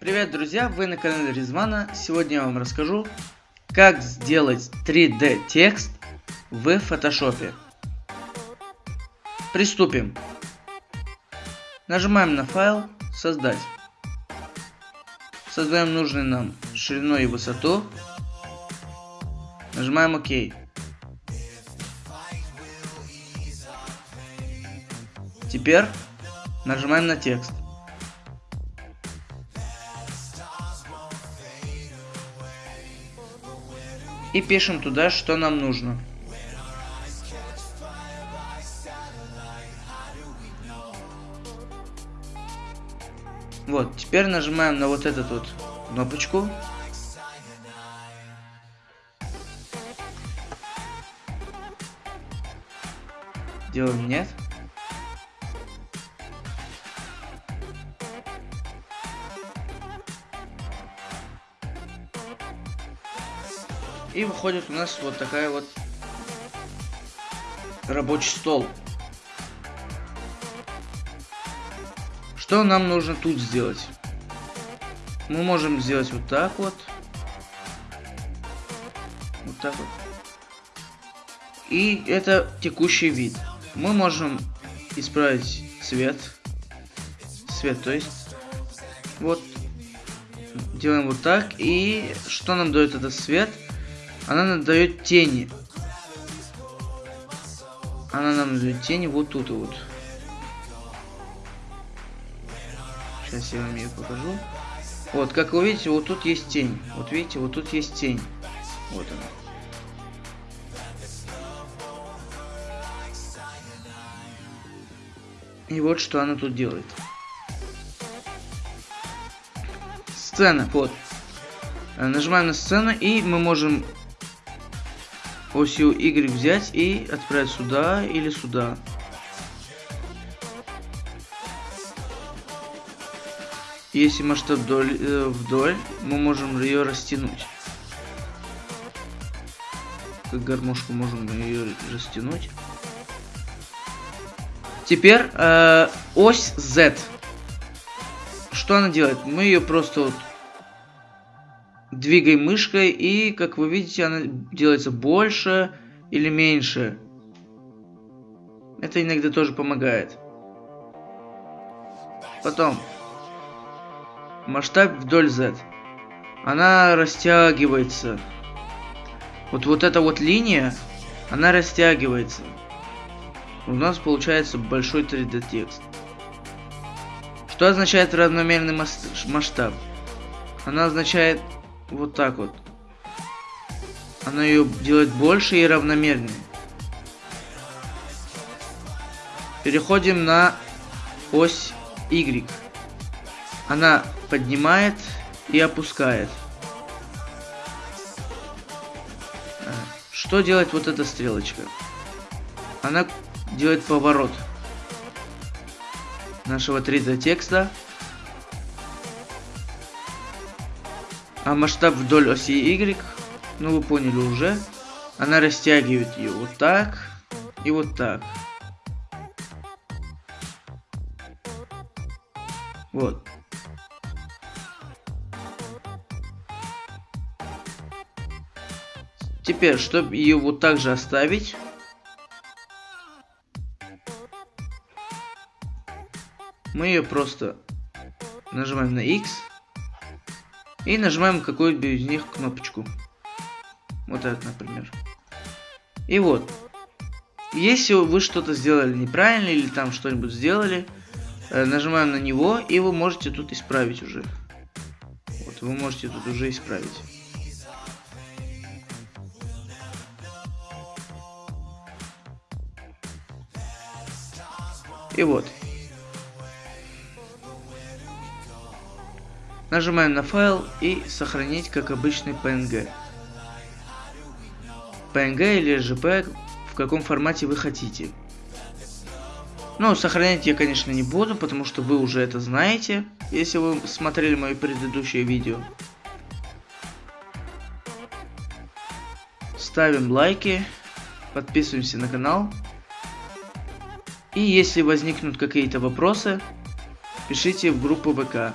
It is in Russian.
Привет, друзья! Вы на канале Ризмана. Сегодня я вам расскажу, как сделать 3D текст в фотошопе. Приступим. Нажимаем на файл «Создать». Создаем нужный нам ширину и высоту. Нажимаем ОК. Теперь нажимаем на текст. И пишем туда, что нам нужно. Вот, теперь нажимаем на вот эту вот кнопочку. Делаем нет. И выходит у нас вот такая вот рабочий стол. Что нам нужно тут сделать? Мы можем сделать вот так вот. Вот так вот. И это текущий вид. Мы можем исправить цвет. Цвет, то есть. Вот. Делаем вот так. И что нам дает этот цвет? Она нам дает тени. Она нам дает тени вот тут вот. Сейчас я вам ее покажу. Вот, как вы видите, вот тут есть тень. Вот видите, вот тут есть тень. Вот она. И вот что она тут делает. Сцена, вот. Нажимаем на сцену, и мы можем осью Y взять и отправить сюда или сюда. Если масштаб вдоль, э, вдоль мы можем ее растянуть. Как гармошку можем ее растянуть. Теперь э, ось Z. Что она делает? Мы ее просто вот двигаем мышкой, и, как вы видите, она делается больше или меньше. Это иногда тоже помогает. Потом. Масштаб вдоль Z. Она растягивается. Вот, вот эта вот линия, она растягивается. У нас получается большой 3D текст. Что означает равномерный масштаб? Она означает вот так вот. Она ее делает больше и равномернее. Переходим на ось Y. Она поднимает и опускает. Что делает вот эта стрелочка? Она делает поворот нашего 3D текста А масштаб вдоль оси Y, ну вы поняли уже, она растягивает ее вот так и вот так. Вот. Теперь, чтобы ее вот так же оставить, мы ее просто нажимаем на X и нажимаем какую-либо из них кнопочку. Вот это, например. И вот. Если вы что-то сделали неправильно или там что-нибудь сделали, э, нажимаем на него, и вы можете тут исправить уже. Вот, вы можете тут уже исправить. И вот. Нажимаем на файл и сохранить как обычный PNG. PNG или JPEG, в каком формате вы хотите. Но сохранять я, конечно, не буду, потому что вы уже это знаете, если вы смотрели мои предыдущие видео. Ставим лайки, подписываемся на канал. И если возникнут какие-то вопросы, пишите в группу ВК.